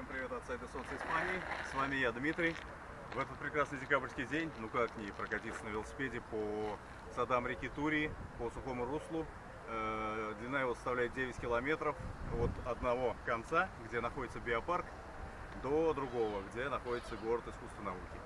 Всем привет от сайта Солнце Испании. С вами я, Дмитрий. В этот прекрасный декабрьский день, ну как не прокатиться на велосипеде по садам реки Турии, по сухому руслу. Э, длина его составляет 9 километров от одного конца, где находится биопарк, до другого, где находится город искусства науки.